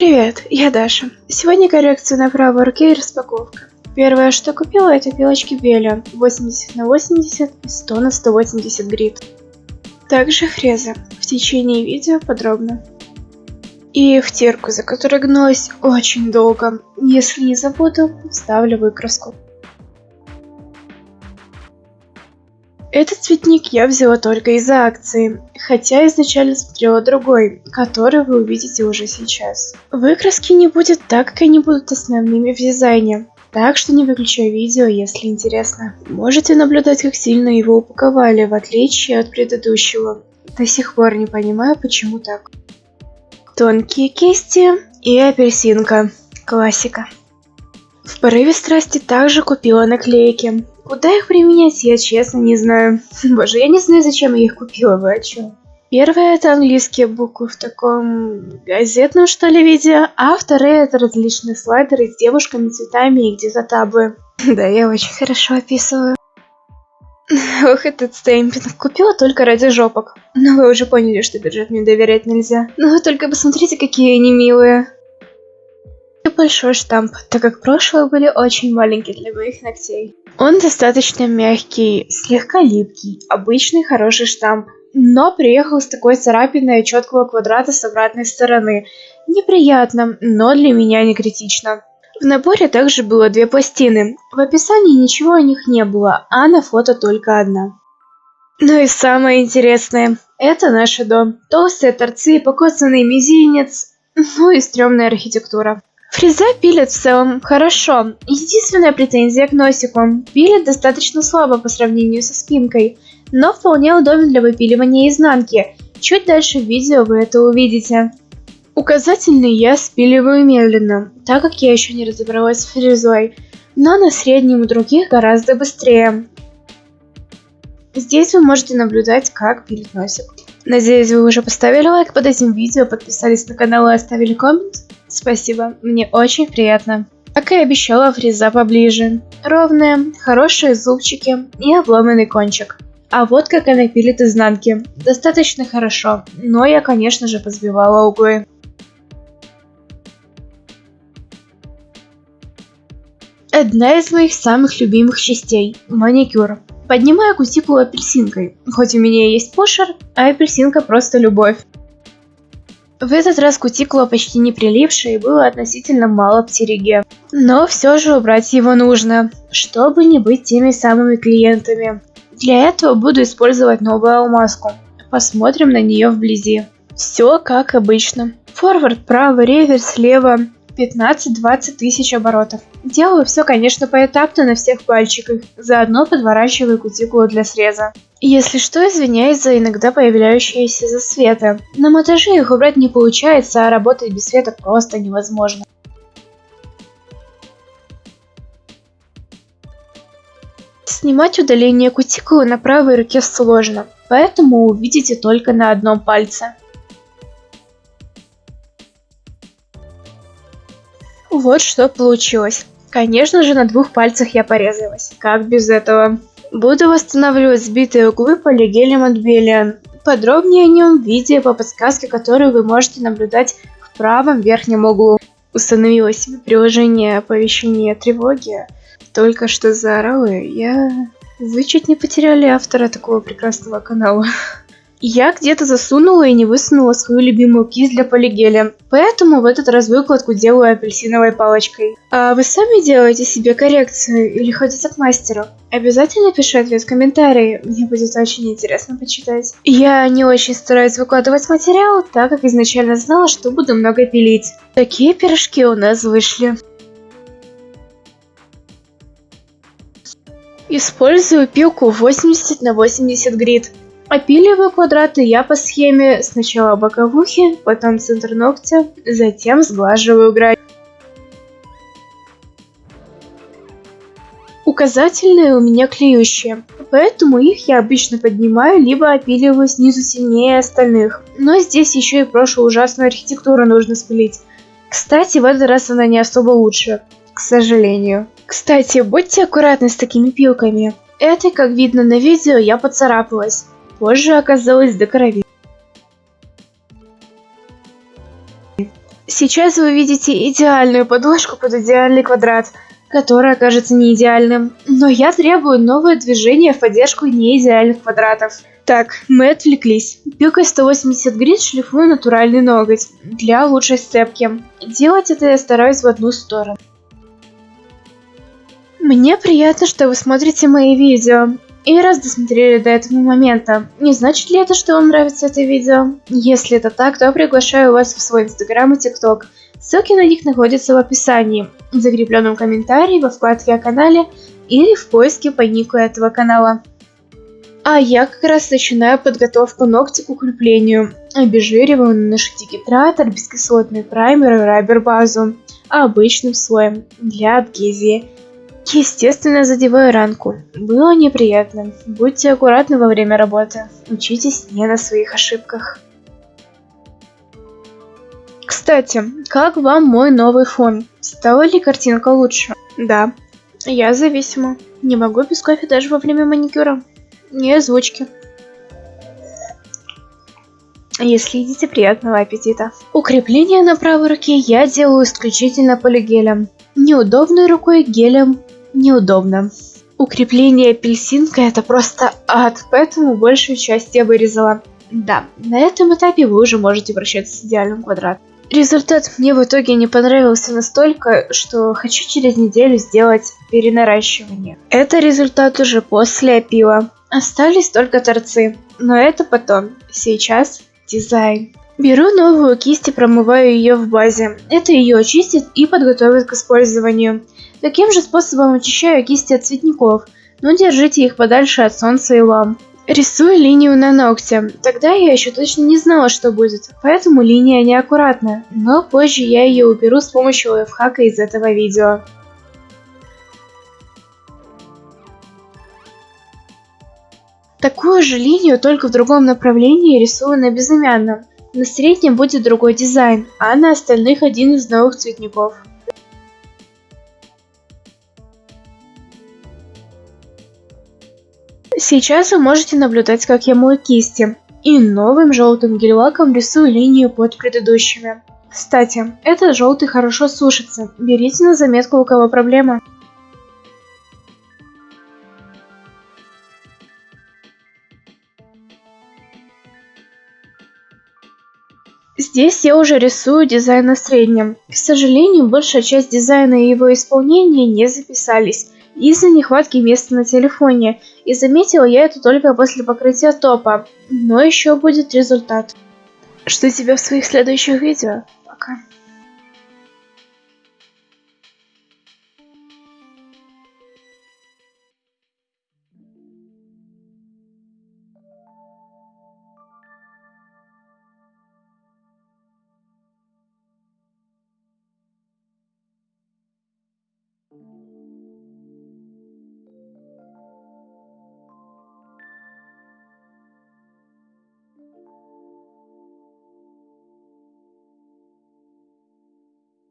Привет, я Даша. Сегодня коррекция на правой руке и распаковка. Первое, что купила, это пилочки Беля 80 на 80 и 100 на 180 грит. Также фреза. В течение видео подробно. И втирку, за которой гнулась очень долго. Если не забуду, вставлю выкраску. Этот цветник я взяла только из-за акции, хотя изначально смотрела другой, который вы увидите уже сейчас. Выкраски не будет так, как они будут основными в дизайне, так что не выключай видео, если интересно. Можете наблюдать, как сильно его упаковали, в отличие от предыдущего. До сих пор не понимаю, почему так. Тонкие кисти и апельсинка. Классика. В порыве страсти также купила наклейки. Куда их применять, я честно не знаю. Боже, я не знаю, зачем я их купила, вы о чем? Первое это английские буквы в таком газетном что ли виде, а вторые это различные слайдеры с девушками, цветами и где-то табы. Да, я очень хорошо описываю. Ох, этот стемпинг. Купила только ради жопок. Но вы уже поняли, что бюджет мне доверять нельзя. Но вы только посмотрите, какие они милые большой штамп, так как прошлые были очень маленькие для моих ногтей. Он достаточно мягкий, слегка липкий, обычный хороший штамп, но приехал с такой царапиной четкого квадрата с обратной стороны. Неприятно, но для меня не критично. В наборе также было две пластины. В описании ничего о них не было, а на фото только одна. Ну и самое интересное, это наш дом. Толстые торцы, и покоцанный мизинец, ну и стрёмная архитектура. Фреза пилит в целом хорошо. Единственная претензия к носику. Пилит достаточно слабо по сравнению со спинкой, но вполне удобен для выпиливания изнанки. Чуть дальше в видео вы это увидите. Указательный я спиливаю медленно, так как я еще не разобралась с фрезой, но на среднем и других гораздо быстрее. Здесь вы можете наблюдать, как пилит носик. Надеюсь, вы уже поставили лайк под этим видео, подписались на канал и оставили коммент. Спасибо, мне очень приятно. Как и обещала, фреза поближе. Ровная, хорошие зубчики и обломанный кончик. А вот как она пилит изнанки. Достаточно хорошо, но я, конечно же, позбивала углы. Одна из моих самых любимых частей – маникюр. Поднимаю кутикулу апельсинкой. Хоть у меня есть пошер, а апельсинка просто любовь. В этот раз кутикула почти не прилипшая и было относительно мало птериге. Но все же убрать его нужно, чтобы не быть теми самыми клиентами. Для этого буду использовать новую алмазку. Посмотрим на нее вблизи. Все как обычно. Форвард право, реверс слева, 15-20 тысяч оборотов. Делаю все, конечно, поэтапно на всех пальчиках, заодно подворачиваю кутикулу для среза. Если что, извиняюсь за иногда появляющиеся засветы. На монтаже их убрать не получается, а работать без света просто невозможно. Снимать удаление кутикулы на правой руке сложно, поэтому увидите только на одном пальце. Вот что получилось. Конечно же, на двух пальцах я порезалась. Как без этого? Буду восстанавливать сбитые углы полигелем от Белиан. Подробнее о нем в видео по подсказке, которую вы можете наблюдать в правом верхнем углу. Установила себе приложение оповещения тревоги. Только что заорала я... Вы чуть не потеряли автора такого прекрасного канала. Я где-то засунула и не высунула свою любимую кисть для полигеля, поэтому в этот раз выкладку делаю апельсиновой палочкой. А вы сами делаете себе коррекцию или ходите к мастеру? Обязательно пиши ответ в комментарии, мне будет очень интересно почитать. Я не очень стараюсь выкладывать материал, так как изначально знала, что буду много пилить. Такие пирожки у нас вышли. Использую пилку 80 на 80 грит. Опиливаю квадраты я по схеме сначала боковухи, потом центр ногтя, затем сглаживаю грань. Указательные у меня клеющие, поэтому их я обычно поднимаю, либо опиливаю снизу сильнее остальных. Но здесь еще и прошлую ужасную архитектуру нужно спилить. Кстати, в этот раз она не особо лучше, к сожалению. Кстати, будьте аккуратны с такими пилками. Это, как видно на видео, я поцарапалась позже оказалось до крови. Сейчас вы видите идеальную подложку под идеальный квадрат, который окажется не идеальным. Но я требую новое движение в поддержку неидеальных квадратов. Так, мы отвлеклись. Пилкой 180 грит шлифую натуральный ноготь для лучшей сцепки. Делать это я стараюсь в одну сторону. Мне приятно, что вы смотрите мои видео. И раз досмотрели до этого момента, не значит ли это, что вам нравится это видео? Если это так, то приглашаю вас в свой инстаграм и тикток. Ссылки на них находятся в описании, в закрепленном комментарии, во вкладке о канале или в поиске по нику этого канала. А я как раз начинаю подготовку ногтя к укреплению. Обезжириваю, наношу дигидратор, бескислотный праймер и райбер базу обычным слоем для адгезии. Естественно, задеваю ранку. Было неприятно. Будьте аккуратны во время работы. Учитесь не на своих ошибках. Кстати, как вам мой новый фон? Стала ли картинка лучше? Да. Я зависима. Не могу без кофе даже во время маникюра. Не озвучки. Если едите, приятного аппетита. Укрепление на правой руке я делаю исключительно полигелем. Неудобной рукой гелем неудобно. Укрепление апельсинка это просто ад, поэтому большую часть я вырезала. Да, на этом этапе вы уже можете вращаться с идеальным квадратом. Результат мне в итоге не понравился настолько, что хочу через неделю сделать перенаращивание. Это результат уже после опила. Остались только торцы, но это потом. Сейчас дизайн. Беру новую кисть и промываю ее в базе. Это ее очистит и подготовит к использованию. Таким же способом очищаю кисти от цветников, но держите их подальше от солнца и ламп. Рисую линию на ногте. Тогда я еще точно не знала, что будет, поэтому линия неаккуратная, но позже я ее уберу с помощью лайфхака из этого видео. Такую же линию, только в другом направлении рисую на безымянном. На среднем будет другой дизайн, а на остальных один из новых цветников. Сейчас вы можете наблюдать, как я мою кисти. И новым желтым гель-лаком рисую линию под предыдущими. Кстати, этот желтый хорошо сушится. Берите на заметку, у кого проблема. Здесь я уже рисую дизайн на среднем. К сожалению, большая часть дизайна и его исполнения не записались из-за нехватки места на телефоне, и заметила я это только после покрытия топа, но еще будет результат. Жду тебя в своих следующих видео. Пока.